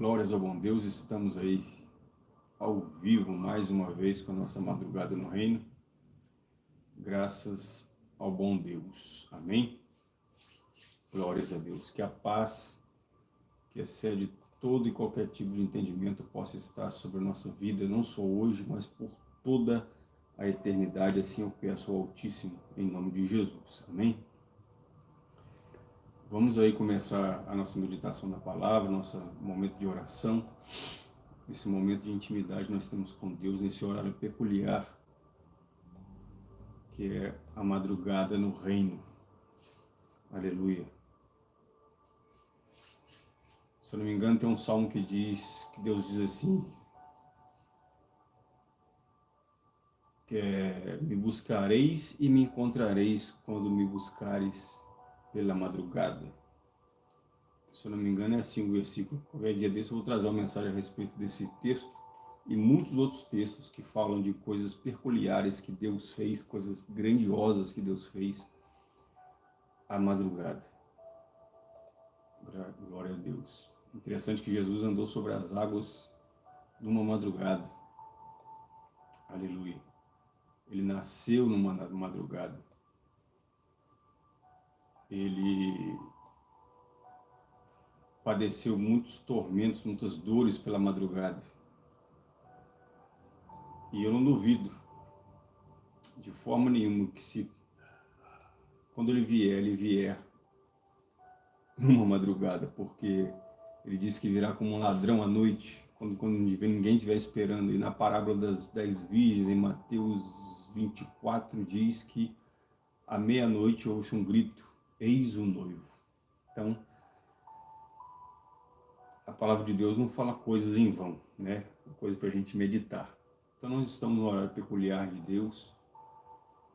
Glórias ao bom Deus, estamos aí ao vivo mais uma vez com a nossa madrugada no reino. Graças ao bom Deus. Amém? Glórias a Deus. Que a paz que excede todo e qualquer tipo de entendimento possa estar sobre a nossa vida, não só hoje, mas por toda a eternidade. Assim eu peço ao Altíssimo, em nome de Jesus. Amém? Vamos aí começar a nossa meditação da palavra, nosso momento de oração, esse momento de intimidade nós temos com Deus nesse horário peculiar, que é a madrugada no reino. Aleluia. Se eu não me engano, tem um salmo que diz, que Deus diz assim, que é, me buscareis e me encontrareis quando me buscares pela madrugada. Se eu não me engano é assim o versículo. Qualquer dia desse eu vou trazer uma mensagem a respeito desse texto e muitos outros textos que falam de coisas peculiares que Deus fez, coisas grandiosas que Deus fez à madrugada. Glória a Deus. Interessante que Jesus andou sobre as águas numa madrugada. Aleluia. Ele nasceu numa madrugada ele padeceu muitos tormentos, muitas dores pela madrugada. E eu não duvido, de forma nenhuma, que se quando ele vier, ele vier numa madrugada, porque ele disse que virá como um ladrão à noite, quando, quando ninguém estiver esperando. E na parábola das dez virgens, em Mateus 24, diz que à meia-noite houve um grito, eis o noivo. Então, a palavra de Deus não fala coisas em vão, né? Coisa para a gente meditar. Então nós estamos no horário peculiar de Deus.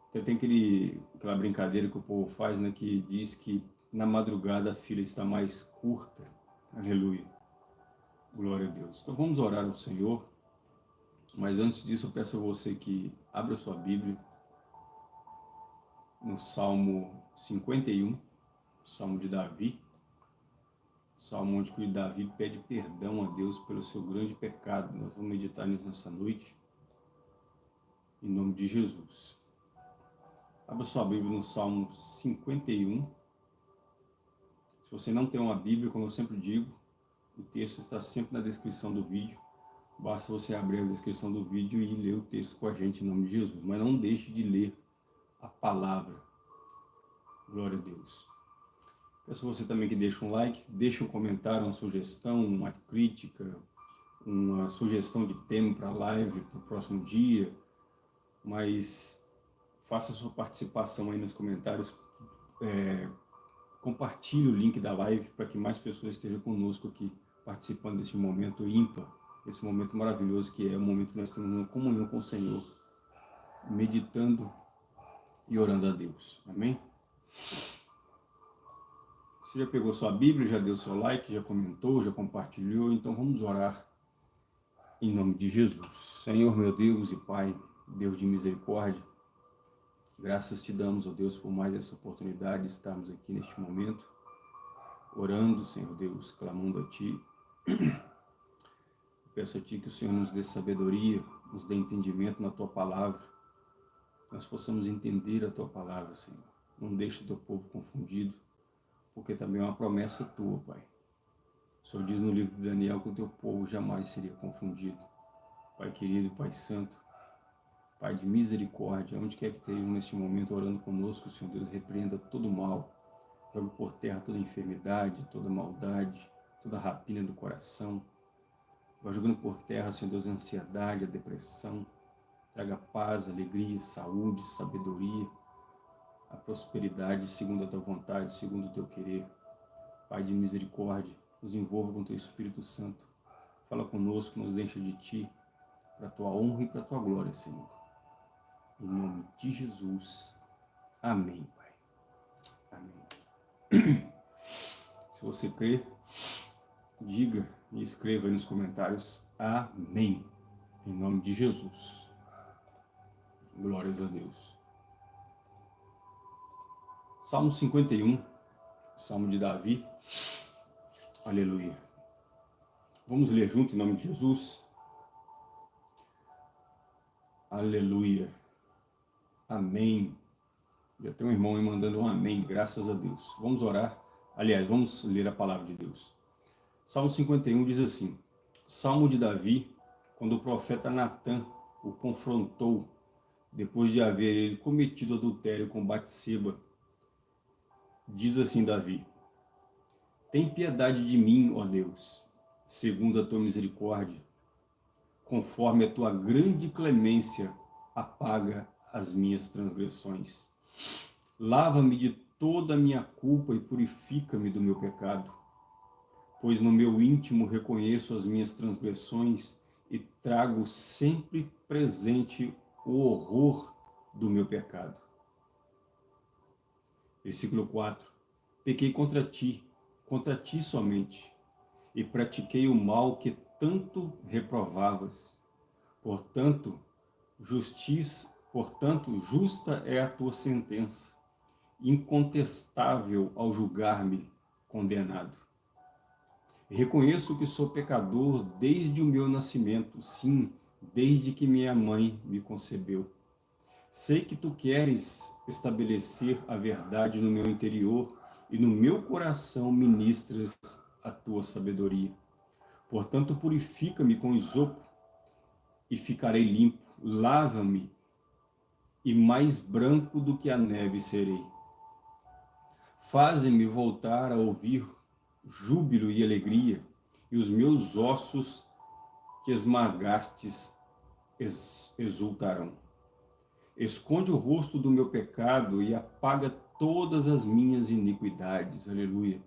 Até tem aquele, aquela brincadeira que o povo faz, né? Que diz que na madrugada a fila está mais curta. Aleluia. Glória a Deus. Então vamos orar ao Senhor. Mas antes disso eu peço a você que abra sua Bíblia no Salmo 51, Salmo de Davi, Salmo onde Davi pede perdão a Deus pelo seu grande pecado. Nós vamos meditar nisso nessa noite, em nome de Jesus. Abra sua Bíblia no Salmo 51. Se você não tem uma Bíblia, como eu sempre digo, o texto está sempre na descrição do vídeo. Basta você abrir a descrição do vídeo e ler o texto com a gente em nome de Jesus. Mas não deixe de ler a palavra. Glória a Deus. Peço você também que deixe um like, deixe um comentário, uma sugestão, uma crítica, uma sugestão de tema para a live, para o próximo dia, mas faça sua participação aí nos comentários, é, compartilhe o link da live para que mais pessoas estejam conosco aqui, participando desse momento ímpar, esse momento maravilhoso que é o momento que nós temos uma comunhão com o Senhor, meditando e orando a Deus. Amém? Você já pegou sua Bíblia, já deu seu like, já comentou, já compartilhou, então vamos orar em nome de Jesus. Senhor meu Deus e Pai, Deus de misericórdia, graças te damos, ó Deus, por mais essa oportunidade de estarmos aqui neste momento, orando, Senhor Deus, clamando a Ti. Peço a Ti que o Senhor nos dê sabedoria, nos dê entendimento na Tua Palavra, nós possamos entender a Tua Palavra, Senhor. Não deixe o Teu povo confundido, porque também é uma promessa Tua, Pai. O Senhor diz no livro de Daniel que o Teu povo jamais seria confundido. Pai querido, Pai santo, Pai de misericórdia, onde quer que estejam neste momento orando conosco, Senhor Deus, repreenda todo mal, jogue por terra toda enfermidade, toda maldade, toda rapina do coração, vai jogando por terra, Senhor Deus, a ansiedade, a depressão, Traga paz, alegria, saúde, sabedoria, a prosperidade segundo a tua vontade, segundo o teu querer. Pai de misericórdia, nos envolva com teu Espírito Santo. Fala conosco, nos encha de ti, para a tua honra e para a tua glória, Senhor. Em nome de Jesus. Amém, Pai. Amém. Se você crê, diga e escreva aí nos comentários. Amém. Em nome de Jesus. Glórias a Deus. Salmo 51, Salmo de Davi. Aleluia. Vamos ler junto em nome de Jesus? Aleluia. Amém. Já tem um irmão me mandando um amém, graças a Deus. Vamos orar. Aliás, vamos ler a palavra de Deus. Salmo 51 diz assim, Salmo de Davi, quando o profeta Natan o confrontou, depois de haver ele cometido adultério com Batseba, diz assim Davi, Tem piedade de mim, ó Deus, segundo a tua misericórdia, conforme a tua grande clemência, apaga as minhas transgressões. Lava-me de toda a minha culpa e purifica-me do meu pecado, pois no meu íntimo reconheço as minhas transgressões e trago sempre presente o horror do meu pecado. Versículo 4. Pequei contra ti, contra ti somente, e pratiquei o mal que tanto reprovavas. Portanto, justiça, portanto, justa é a tua sentença, incontestável ao julgar-me condenado. Reconheço que sou pecador desde o meu nascimento, sim, desde que minha mãe me concebeu. Sei que tu queres estabelecer a verdade no meu interior e no meu coração ministras a tua sabedoria. Portanto, purifica-me com isopo e ficarei limpo. Lava-me e mais branco do que a neve serei. Faze-me voltar a ouvir júbilo e alegria, e os meus ossos que esmagastes exultarão. Esconde o rosto do meu pecado e apaga todas as minhas iniquidades. Aleluia.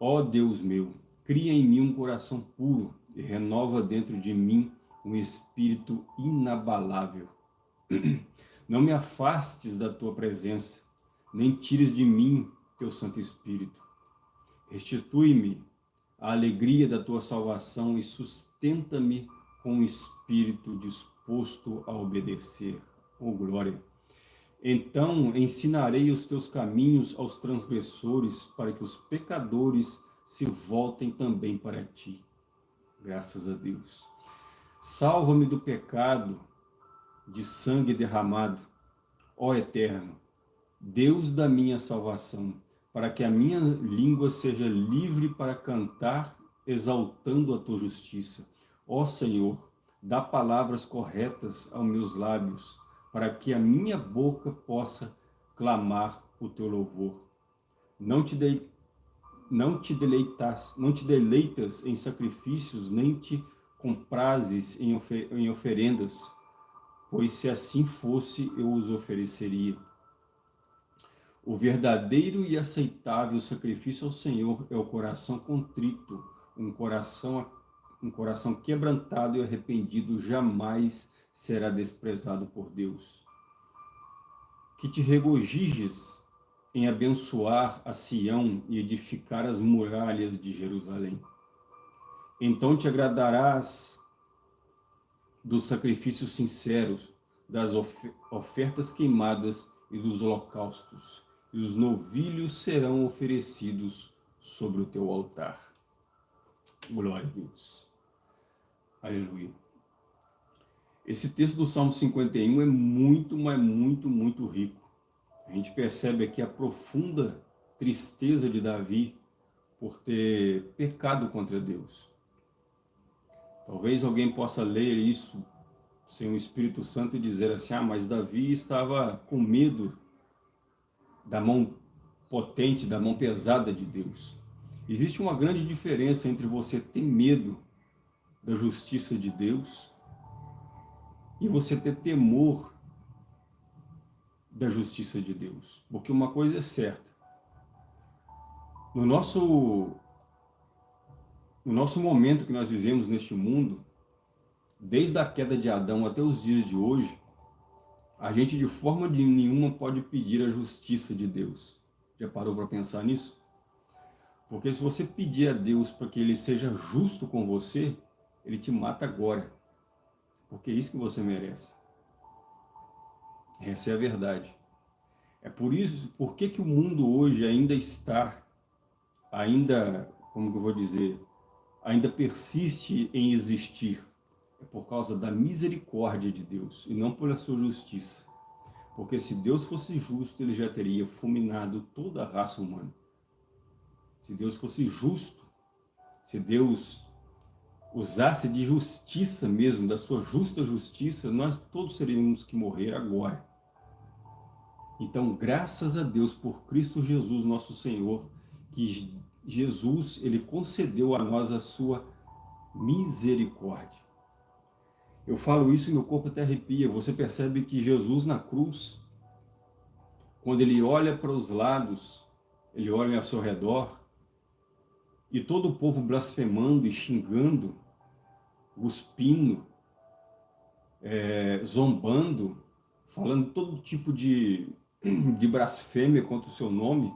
Ó Deus meu, cria em mim um coração puro e renova dentro de mim um espírito inabalável. Não me afastes da tua presença, nem tires de mim teu Santo Espírito. Restitui-me a alegria da tua salvação e sustenta-me com um espírito disposto a obedecer. Oh glória! Então ensinarei os teus caminhos aos transgressores, para que os pecadores se voltem também para ti. Graças a Deus. Salva-me do pecado de sangue derramado, ó Eterno, Deus da minha salvação, para que a minha língua seja livre para cantar, exaltando a tua justiça. Ó Senhor, dá palavras corretas aos meus lábios, para que a minha boca possa clamar o teu louvor. Não te, de, não te deleitas, não te deleitas em sacrifícios, nem te comprases em, ofer, em oferendas, pois se assim fosse, eu os ofereceria. O verdadeiro e aceitável sacrifício ao Senhor é o coração contrito, um coração, um coração quebrantado e arrependido jamais será desprezado por Deus. Que te regozijes em abençoar a Sião e edificar as muralhas de Jerusalém. Então te agradarás dos sacrifícios sinceros, das ofertas queimadas e dos holocaustos e os novilhos serão oferecidos sobre o teu altar. Glória a Deus. Aleluia. Esse texto do Salmo 51 é muito, mas muito, muito rico. A gente percebe aqui a profunda tristeza de Davi por ter pecado contra Deus. Talvez alguém possa ler isso sem o Espírito Santo e dizer assim, ah, mas Davi estava com medo da mão potente, da mão pesada de Deus. Existe uma grande diferença entre você ter medo da justiça de Deus e você ter temor da justiça de Deus. Porque uma coisa é certa. No nosso, no nosso momento que nós vivemos neste mundo, desde a queda de Adão até os dias de hoje, a gente de forma de nenhuma pode pedir a justiça de Deus. Já parou para pensar nisso? Porque se você pedir a Deus para que Ele seja justo com você, Ele te mata agora. Porque é isso que você merece. Essa é a verdade. É por isso, por que, que o mundo hoje ainda está, ainda, como eu vou dizer, ainda persiste em existir é por causa da misericórdia de Deus e não pela sua justiça. Porque se Deus fosse justo, ele já teria fulminado toda a raça humana. Se Deus fosse justo, se Deus usasse de justiça mesmo, da sua justa justiça, nós todos teríamos que morrer agora. Então, graças a Deus por Cristo Jesus, nosso Senhor, que Jesus, ele concedeu a nós a sua misericórdia. Eu falo isso e meu corpo até arrepia. Você percebe que Jesus na cruz, quando ele olha para os lados, ele olha ao seu redor, e todo o povo blasfemando e xingando, cuspindo, é, zombando, falando todo tipo de, de blasfêmia contra o seu nome,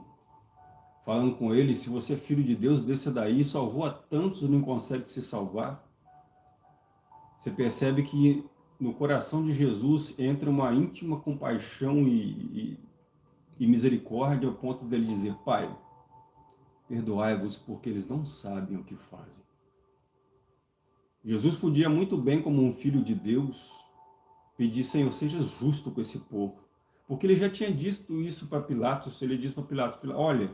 falando com ele, se você é filho de Deus, desça daí, salvou a tantos não consegue se salvar. Você percebe que no coração de Jesus entra uma íntima compaixão e, e, e misericórdia ao ponto dele dizer, Pai, perdoai-vos porque eles não sabem o que fazem. Jesus podia muito bem, como um filho de Deus, pedir, Senhor, seja justo com esse povo. Porque ele já tinha dito isso para Pilatos, ele disse para Pilatos, olha,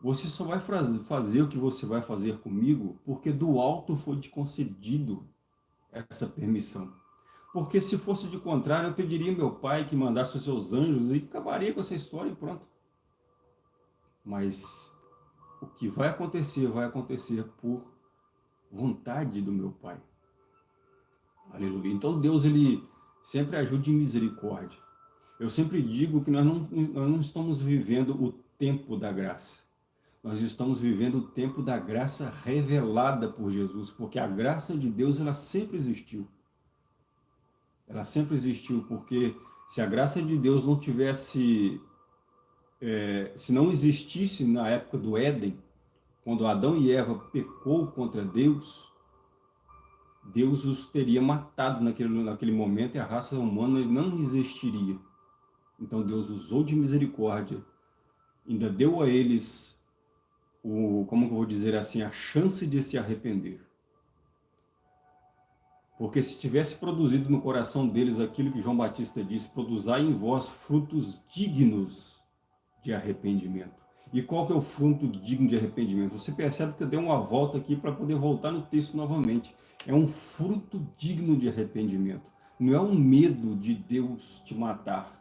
você só vai fazer o que você vai fazer comigo, porque do alto foi te concedido essa permissão. Porque se fosse de contrário, eu pediria meu pai que mandasse os seus anjos e acabaria com essa história e pronto. Mas o que vai acontecer, vai acontecer por vontade do meu pai. Aleluia. Então Deus, ele sempre ajuda em misericórdia. Eu sempre digo que nós não, nós não estamos vivendo o tempo da graça. Nós estamos vivendo o tempo da graça revelada por Jesus, porque a graça de Deus, ela sempre existiu. Ela sempre existiu, porque se a graça de Deus não tivesse, é, se não existisse na época do Éden, quando Adão e Eva pecou contra Deus, Deus os teria matado naquele, naquele momento e a raça humana não existiria. Então Deus usou de misericórdia, ainda deu a eles o, como eu vou dizer assim, a chance de se arrepender. Porque se tivesse produzido no coração deles aquilo que João Batista disse, produzai em vós frutos dignos de arrependimento. E qual que é o fruto digno de arrependimento? Você percebe que eu dei uma volta aqui para poder voltar no texto novamente. É um fruto digno de arrependimento. Não é um medo de Deus te matar.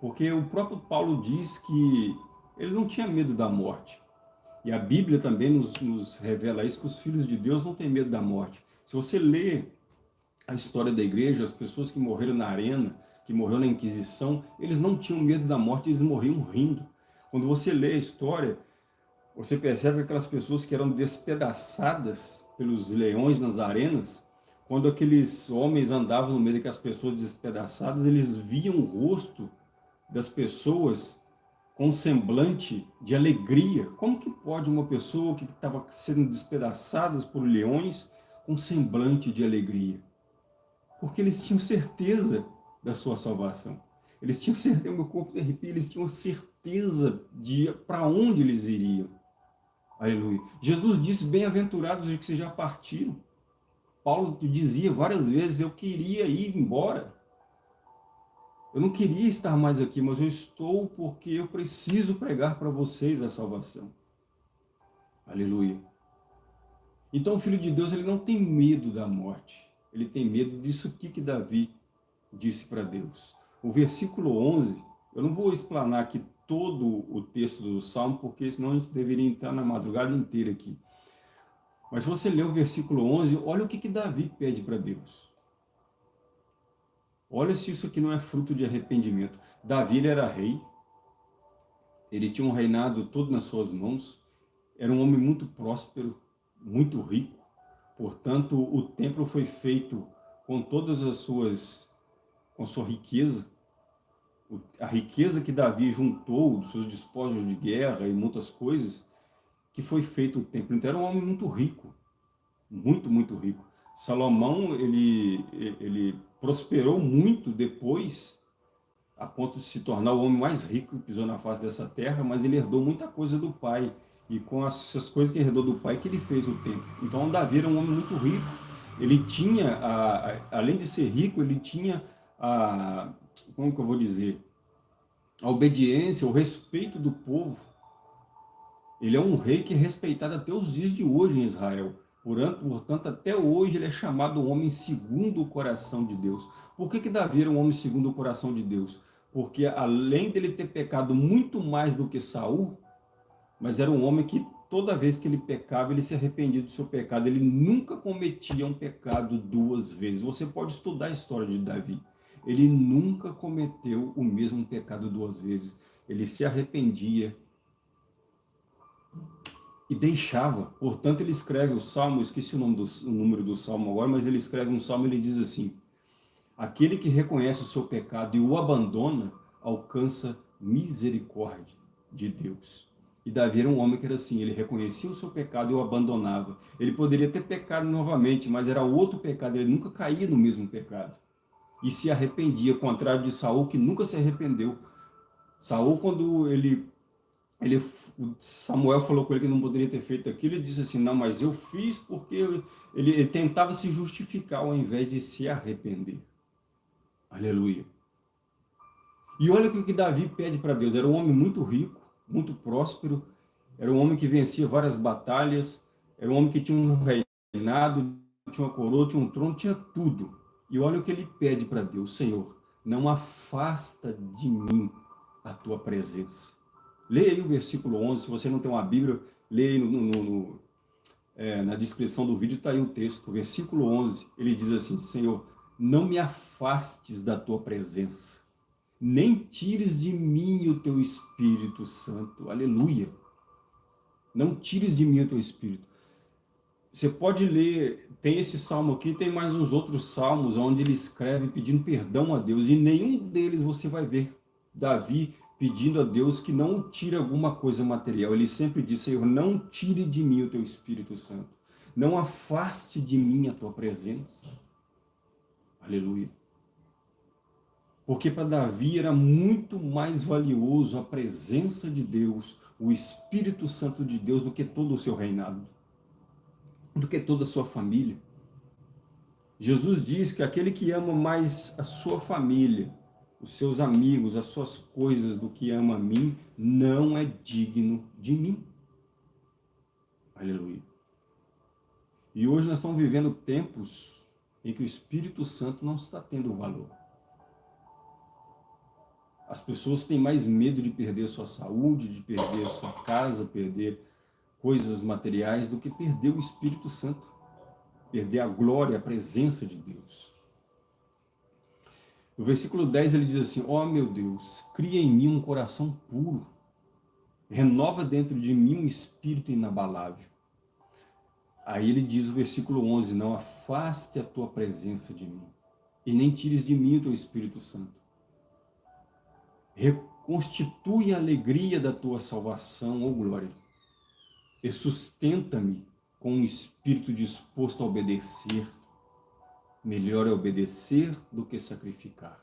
Porque o próprio Paulo diz que ele não tinha medo da morte. E a Bíblia também nos, nos revela isso, que os filhos de Deus não têm medo da morte. Se você lê a história da igreja, as pessoas que morreram na arena, que morreram na Inquisição, eles não tinham medo da morte, eles morriam rindo. Quando você lê a história, você percebe que aquelas pessoas que eram despedaçadas pelos leões nas arenas, quando aqueles homens andavam no meio daquelas pessoas despedaçadas, eles viam o rosto das pessoas com um semblante de alegria. Como que pode uma pessoa que estava sendo despedaçada por leões com um semblante de alegria? Porque eles tinham certeza da sua salvação. Eles tinham certeza, meu corpo de arrepio, eles tinham certeza de para onde eles iriam. Aleluia. Jesus disse, bem-aventurados os que se já partiram. Paulo dizia várias vezes, eu queria ir embora. Eu não queria estar mais aqui, mas eu estou porque eu preciso pregar para vocês a salvação. Aleluia. Então o Filho de Deus ele não tem medo da morte. Ele tem medo disso que Davi disse para Deus. O versículo 11, eu não vou explanar aqui todo o texto do Salmo, porque senão a gente deveria entrar na madrugada inteira aqui. Mas você ler o versículo 11, olha o que, que Davi pede para Deus. Olha se isso aqui não é fruto de arrependimento. Davi era rei, ele tinha um reinado todo nas suas mãos, era um homem muito próspero, muito rico, portanto o templo foi feito com todas as suas, com sua riqueza, a riqueza que Davi juntou dos seus despojos de guerra e muitas coisas, que foi feito o templo. Então era um homem muito rico, muito, muito rico. Salomão, ele, ele prosperou muito depois, a ponto de se tornar o homem mais rico que pisou na face dessa terra, mas ele herdou muita coisa do pai. e com essas coisas que herdou do pai que ele fez o templo. Então Davi era um homem muito rico. Ele tinha, a, a, além de ser rico, ele tinha a, como que eu vou dizer, a obediência, o respeito do povo. Ele é um rei que é respeitado até os dias de hoje em Israel. Portanto, até hoje ele é chamado homem segundo o coração de Deus. Por que, que Davi era um homem segundo o coração de Deus? Porque além dele ter pecado muito mais do que Saul, mas era um homem que toda vez que ele pecava, ele se arrependia do seu pecado. Ele nunca cometia um pecado duas vezes. Você pode estudar a história de Davi. Ele nunca cometeu o mesmo pecado duas vezes. Ele se arrependia, e deixava. Portanto, ele escreve o Salmo, esqueci o, nome do, o número do Salmo agora, mas ele escreve um Salmo e ele diz assim, aquele que reconhece o seu pecado e o abandona, alcança misericórdia de Deus. E Davi era um homem que era assim, ele reconhecia o seu pecado e o abandonava. Ele poderia ter pecado novamente, mas era outro pecado, ele nunca caía no mesmo pecado. E se arrependia, contrário de Saul, que nunca se arrependeu. Saul, quando ele, ele Samuel falou com ele que não poderia ter feito aquilo, ele disse assim, não, mas eu fiz porque ele, ele tentava se justificar ao invés de se arrepender. Aleluia. E olha o que Davi pede para Deus, era um homem muito rico, muito próspero, era um homem que vencia várias batalhas, era um homem que tinha um reinado, tinha uma coroa, tinha um trono, tinha tudo. E olha o que ele pede para Deus, Senhor, não afasta de mim a tua presença. Leia aí o versículo 11, se você não tem uma Bíblia, leia aí no, no, no, é, na descrição do vídeo, está aí o texto. O versículo 11, ele diz assim, Senhor, não me afastes da tua presença, nem tires de mim o teu Espírito Santo. Aleluia. Não tires de mim o teu Espírito. Você pode ler, tem esse salmo aqui, tem mais uns outros salmos onde ele escreve pedindo perdão a Deus, e nenhum deles você vai ver Davi pedindo a Deus que não tire alguma coisa material. Ele sempre diz, Senhor, não tire de mim o teu Espírito Santo. Não afaste de mim a tua presença. Aleluia. Porque para Davi era muito mais valioso a presença de Deus, o Espírito Santo de Deus, do que todo o seu reinado, do que toda a sua família. Jesus diz que aquele que ama mais a sua família os seus amigos, as suas coisas do que ama a mim, não é digno de mim. Aleluia. E hoje nós estamos vivendo tempos em que o Espírito Santo não está tendo valor. As pessoas têm mais medo de perder sua saúde, de perder sua casa, perder coisas materiais, do que perder o Espírito Santo. Perder a glória, a presença de Deus. No versículo 10 ele diz assim, ó oh, meu Deus, cria em mim um coração puro, renova dentro de mim um espírito inabalável. Aí ele diz o versículo 11, não afaste a tua presença de mim, e nem tires de mim o teu Espírito Santo. Reconstitui a alegria da tua salvação, ó oh glória, e sustenta-me com um espírito disposto a obedecer melhor é obedecer do que sacrificar.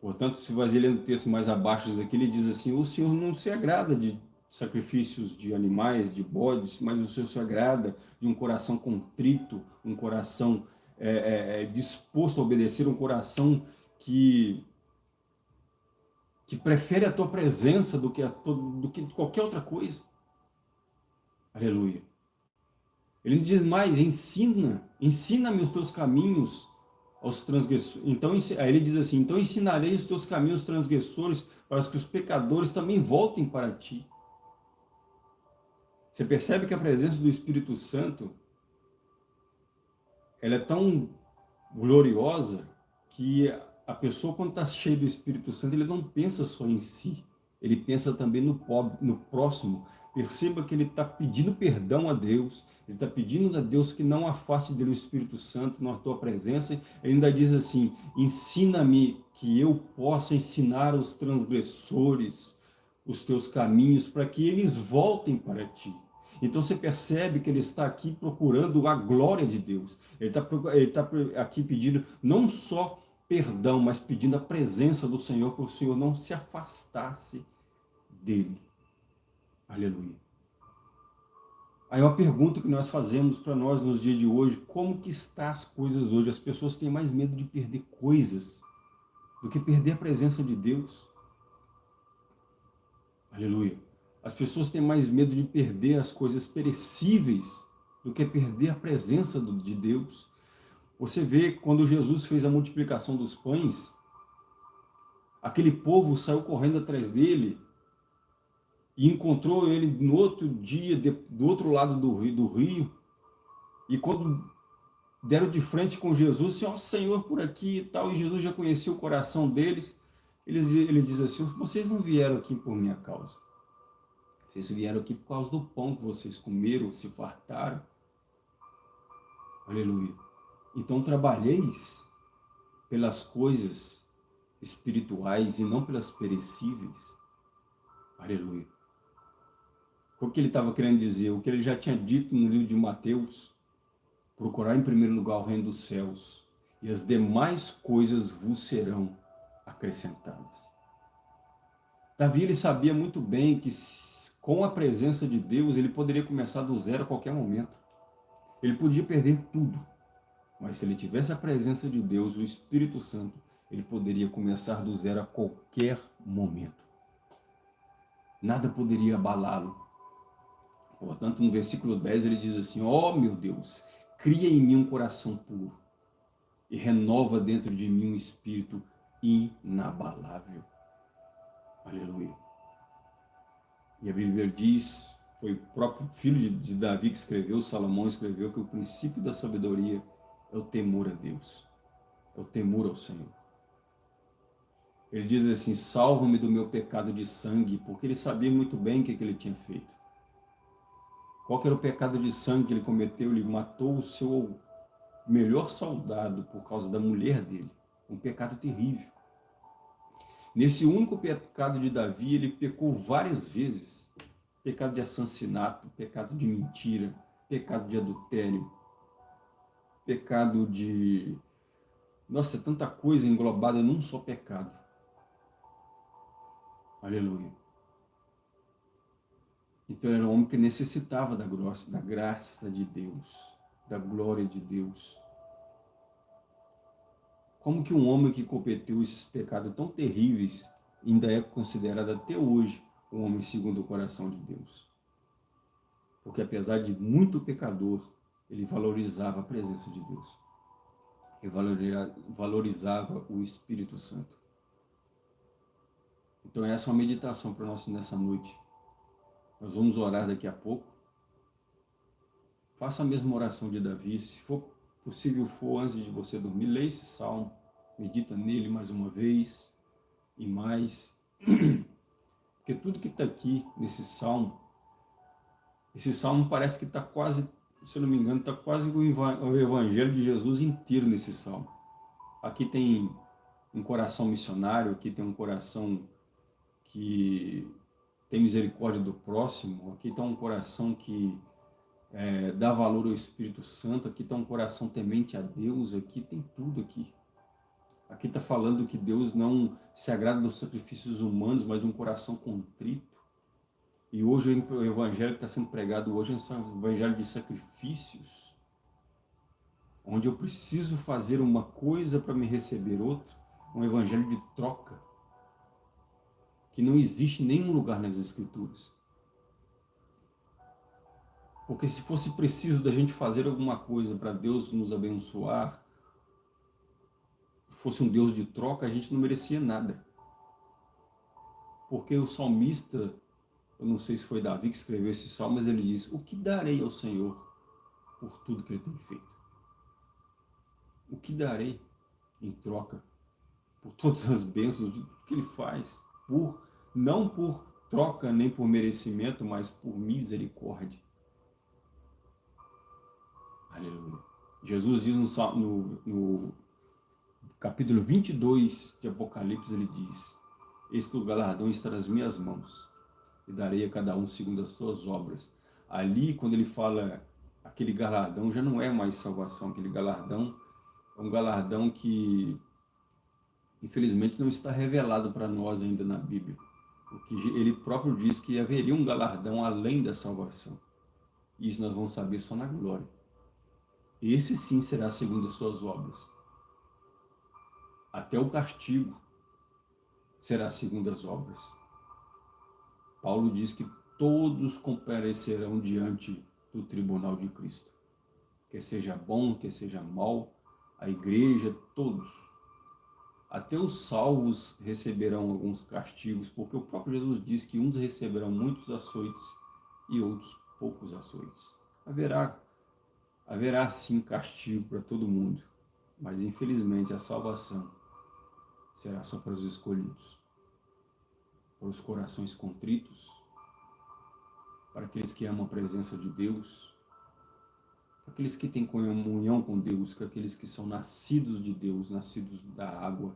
Portanto, se você ler o texto mais abaixo daqui, ele diz assim, o Senhor não se agrada de sacrifícios de animais, de bodes, mas o Senhor se agrada de um coração contrito, um coração é, é, é disposto a obedecer, um coração que, que prefere a tua presença do que, a, do que qualquer outra coisa. Aleluia. Ele diz mais, ensina, ensina-me os teus caminhos aos transgressores. Então, aí ele diz assim, então ensinarei os teus caminhos transgressores para que os pecadores também voltem para ti. Você percebe que a presença do Espírito Santo, ela é tão gloriosa que a pessoa quando está cheia do Espírito Santo, ele não pensa só em si, ele pensa também no, pobre, no próximo, Perceba que ele está pedindo perdão a Deus, ele está pedindo a Deus que não afaste dele o Espírito Santo na tua presença. Ele ainda diz assim, ensina-me que eu possa ensinar os transgressores os teus caminhos, para que eles voltem para ti. Então você percebe que ele está aqui procurando a glória de Deus. Ele está, ele está aqui pedindo não só perdão, mas pedindo a presença do Senhor, para o Senhor não se afastasse dele. Aleluia. Aí uma pergunta que nós fazemos para nós nos dias de hoje, como que está as coisas hoje? As pessoas têm mais medo de perder coisas do que perder a presença de Deus. Aleluia. As pessoas têm mais medo de perder as coisas perecíveis do que perder a presença de Deus. Você vê quando Jesus fez a multiplicação dos pães, aquele povo saiu correndo atrás dele e encontrou ele no outro dia, de, do outro lado do rio, do rio, e quando deram de frente com Jesus, assim, ó Senhor, por aqui e tal, e Jesus já conhecia o coração deles, ele, ele diz assim, vocês não vieram aqui por minha causa, vocês vieram aqui por causa do pão que vocês comeram, se fartaram, aleluia, então trabalheis pelas coisas espirituais e não pelas perecíveis, aleluia, o que ele estava querendo dizer? O que ele já tinha dito no livro de Mateus, procurar em primeiro lugar o reino dos céus, e as demais coisas vos serão acrescentadas. Davi ele sabia muito bem que com a presença de Deus ele poderia começar do zero a qualquer momento. Ele podia perder tudo, mas se ele tivesse a presença de Deus, o Espírito Santo, ele poderia começar do zero a qualquer momento. Nada poderia abalá-lo, Portanto, no versículo 10 ele diz assim, ó oh, meu Deus, cria em mim um coração puro e renova dentro de mim um espírito inabalável. Aleluia. E a Bíblia diz, foi o próprio filho de, de Davi que escreveu, Salomão escreveu, que o princípio da sabedoria é o temor a Deus, é o temor ao Senhor. Ele diz assim, salva-me do meu pecado de sangue, porque ele sabia muito bem o que, que ele tinha feito. Qual era o pecado de sangue que ele cometeu? Ele matou o seu melhor soldado por causa da mulher dele. Um pecado terrível. Nesse único pecado de Davi, ele pecou várias vezes. Pecado de assassinato, pecado de mentira, pecado de adultério, pecado de... Nossa, tanta coisa englobada num só pecado. Aleluia. Então era um homem que necessitava da graça, da graça de Deus, da glória de Deus. Como que um homem que cometeu esses pecados tão terríveis ainda é considerado até hoje um homem segundo o coração de Deus? Porque apesar de muito pecador, ele valorizava a presença de Deus. Ele valorizava o Espírito Santo. Então essa é uma meditação para nós nessa noite. Nós vamos orar daqui a pouco. Faça a mesma oração de Davi. Se for possível for, antes de você dormir, leia esse salmo. Medita nele mais uma vez e mais. Porque tudo que está aqui nesse salmo, esse salmo parece que está quase, se eu não me engano, está quase o evangelho de Jesus inteiro nesse salmo. Aqui tem um coração missionário, aqui tem um coração que tem misericórdia do próximo, aqui está um coração que é, dá valor ao Espírito Santo, aqui está um coração temente a Deus, aqui tem tudo aqui. Aqui está falando que Deus não se agrada dos sacrifícios humanos, mas de um coração contrito. E hoje o evangelho que está sendo pregado hoje é um evangelho de sacrifícios, onde eu preciso fazer uma coisa para me receber outra, um evangelho de troca que não existe nenhum lugar nas Escrituras. Porque se fosse preciso da gente fazer alguma coisa para Deus nos abençoar, fosse um Deus de troca, a gente não merecia nada. Porque o salmista, eu não sei se foi Davi que escreveu esse salmo, mas ele diz, o que darei ao Senhor por tudo que ele tem feito? O que darei em troca por todas as bênçãos de tudo que ele faz? Por não por troca nem por merecimento, mas por misericórdia. Aleluia. Jesus diz no, no, no capítulo 22 de Apocalipse, ele diz, Eis que o galardão está nas minhas mãos, e darei a cada um segundo as suas obras. Ali, quando ele fala aquele galardão, já não é mais salvação, aquele galardão é um galardão que infelizmente não está revelado para nós ainda na Bíblia. Porque ele próprio diz que haveria um galardão além da salvação. Isso nós vamos saber só na glória. Esse sim será segundo as suas obras. Até o castigo será segundo as obras. Paulo diz que todos comparecerão diante do tribunal de Cristo. Quer seja bom, quer seja mal, a igreja, todos. Até os salvos receberão alguns castigos, porque o próprio Jesus diz que uns receberão muitos açoites e outros poucos açoites. Haverá, haverá sim castigo para todo mundo, mas infelizmente a salvação será só para os escolhidos, para os corações contritos, para aqueles que amam a presença de Deus, aqueles que têm comunhão com Deus, para aqueles que são nascidos de Deus, nascidos da água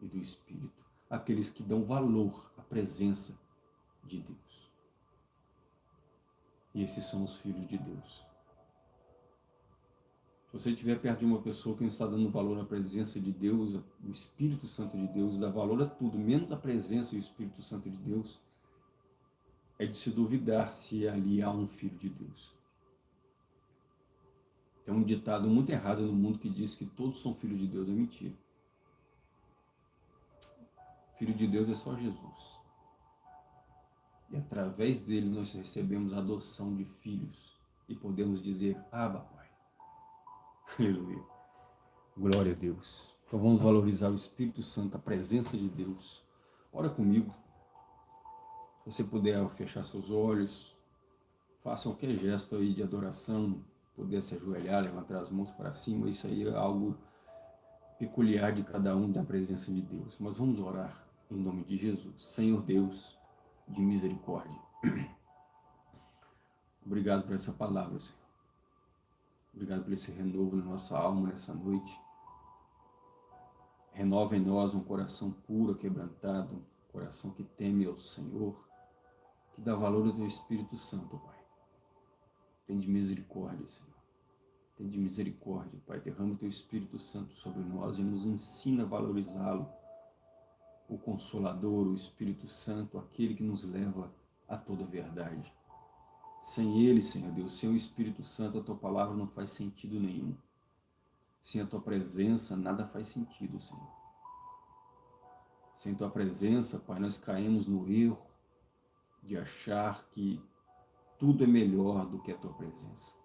e do Espírito, aqueles que dão valor à presença de Deus. E esses são os filhos de Deus. Se você estiver perto de uma pessoa que não está dando valor à presença de Deus, o Espírito Santo de Deus, dá valor a tudo, menos a presença e o Espírito Santo de Deus, é de se duvidar se ali há um filho de Deus. Tem um ditado muito errado no mundo que diz que todos são filhos de Deus, é mentira. Filho de Deus é só Jesus. E através dele nós recebemos a adoção de filhos e podemos dizer, Abba, Pai. Aleluia. Glória a Deus. Então vamos valorizar o Espírito Santo, a presença de Deus. Ora comigo. Se você puder fechar seus olhos, faça qualquer gesto aí de adoração, puder se ajoelhar, levantar as mãos para cima, isso aí é algo peculiar de cada um da presença de Deus. Mas vamos orar em nome de Jesus. Senhor Deus, de misericórdia. Obrigado por essa palavra, Senhor. Obrigado por esse renovo na nossa alma nessa noite. Renova em nós um coração puro, quebrantado, um coração que teme ao Senhor, que dá valor ao Teu Espírito Santo, Pai. Tem de misericórdia, Senhor. Tem de misericórdia, Pai. Derrama o Teu Espírito Santo sobre nós e nos ensina a valorizá-lo o Consolador, o Espírito Santo, aquele que nos leva a toda a verdade. Sem Ele, Senhor Deus, sem o Espírito Santo, a Tua palavra não faz sentido nenhum. Sem a Tua presença, nada faz sentido, Senhor. Sem Tua presença, Pai, nós caímos no erro de achar que tudo é melhor do que a Tua presença.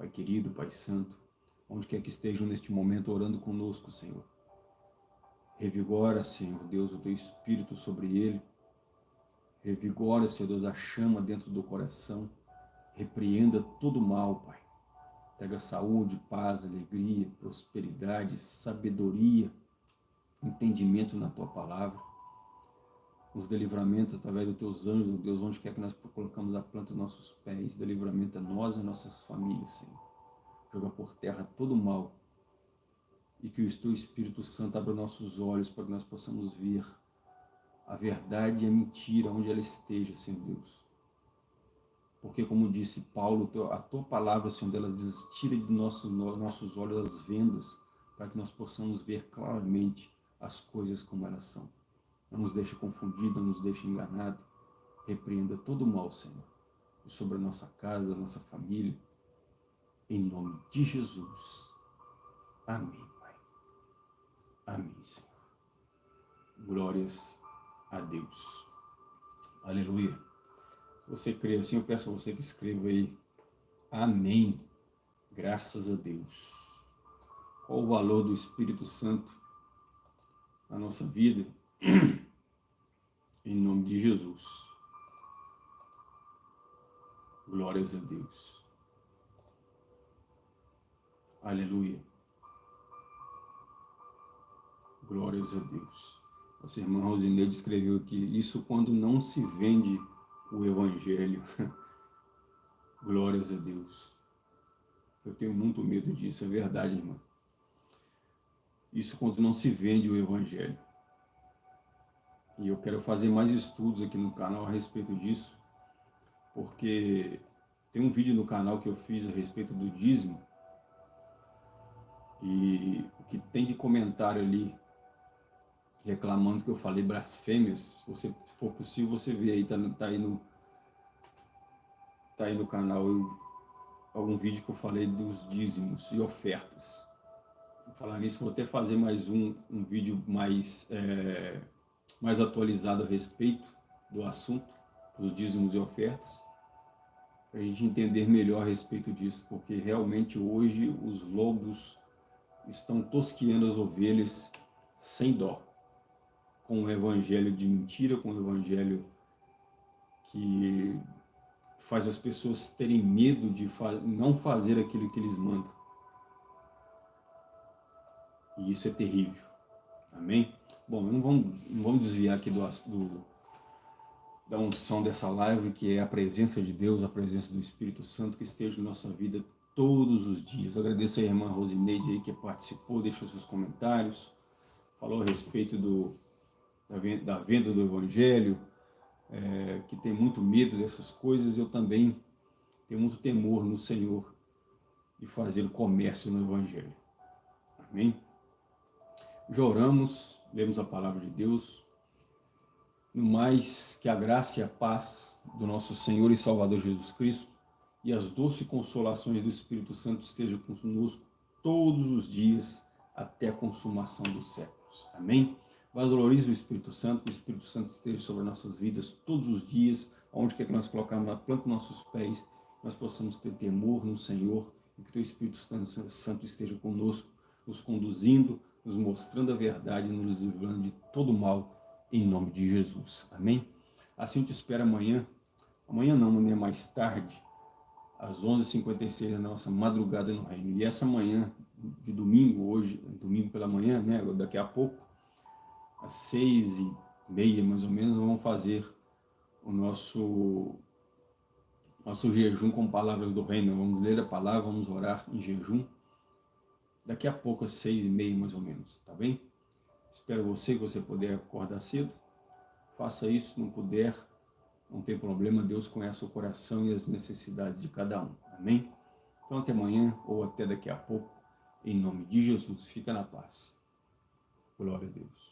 Pai querido, Pai santo, onde quer que estejam neste momento orando conosco, Senhor, Revigora, Senhor Deus, o teu espírito sobre ele. Revigora, Senhor Deus, a chama dentro do coração. Repreenda todo mal, Pai. Traga saúde, paz, alegria, prosperidade, sabedoria, entendimento na Tua palavra. Nos dê livramento através dos Teus anjos, oh Deus, onde quer que nós colocamos a planta dos nossos pés. Dê livramento a nós e nossas famílias, Senhor. Joga por terra todo mal e que o teu Espírito Santo abra nossos olhos para que nós possamos ver a verdade e a mentira onde ela esteja, Senhor Deus. Porque, como disse Paulo, a tua palavra, Senhor, ela tira de nossos, nossos olhos as vendas para que nós possamos ver claramente as coisas como elas são. Não nos deixe confundido, não nos deixe enganado. Repreenda todo o mal, Senhor, sobre a nossa casa, a nossa família. Em nome de Jesus. Amém. Amém, Senhor. Glórias a Deus. Aleluia. Se você crê assim, eu peço a você que escreva aí. Amém. Graças a Deus. Qual o valor do Espírito Santo na nossa vida? em nome de Jesus. Glórias a Deus. Aleluia. Glórias a Deus. Nossa irmã Rosineide escreveu aqui, isso quando não se vende o Evangelho. Glórias a Deus. Eu tenho muito medo disso, é verdade, irmã. Isso quando não se vende o Evangelho. E eu quero fazer mais estudos aqui no canal a respeito disso, porque tem um vídeo no canal que eu fiz a respeito do dízimo, e o que tem de comentário ali reclamando que eu falei blasfêmias. Se for possível, você vê aí, tá, tá aí no tá aí no canal eu, algum vídeo que eu falei dos dízimos e ofertas. Vou falar nisso, vou até fazer mais um, um vídeo mais, é, mais atualizado a respeito do assunto, dos dízimos e ofertas, para a gente entender melhor a respeito disso, porque realmente hoje os lobos estão tosqueando as ovelhas sem dó, com o evangelho de mentira, com o evangelho que faz as pessoas terem medo de não fazer aquilo que eles mandam. E isso é terrível. Amém? Bom, não vamos, não vamos desviar aqui do, do, da unção dessa live, que é a presença de Deus, a presença do Espírito Santo que esteja na nossa vida todos os dias. Agradeço a irmã Rosineide aí que participou, deixou seus comentários, falou a respeito do, da venda do Evangelho, é, que tem muito medo dessas coisas, eu também tenho muito temor no Senhor de fazer o comércio no Evangelho. Amém? Já oramos, lemos a palavra de Deus. No mais, que a graça e a paz do nosso Senhor e Salvador Jesus Cristo e as doces consolações do Espírito Santo estejam conosco todos os dias até a consumação dos séculos. Amém? Valorize o Espírito Santo, que o Espírito Santo esteja sobre nossas vidas todos os dias, onde quer que nós colocarmos na planta dos nossos pés, nós possamos ter temor no Senhor, e que o Espírito Santo esteja conosco, nos conduzindo, nos mostrando a verdade, nos livrando de todo mal, em nome de Jesus. Amém? Assim te espero amanhã, amanhã não, amanhã mais tarde, às 11h56 da nossa madrugada no reino. E essa manhã de domingo, hoje, domingo pela manhã, né, daqui a pouco, às seis e meia, mais ou menos, vamos fazer o nosso, nosso jejum com palavras do reino. Vamos ler a palavra, vamos orar em jejum. Daqui a pouco, às seis e meia, mais ou menos, tá bem? Espero você que você puder acordar cedo. Faça isso, não puder, não tem problema. Deus conhece o coração e as necessidades de cada um. Amém? Então até amanhã ou até daqui a pouco. Em nome de Jesus, fica na paz. Glória a Deus.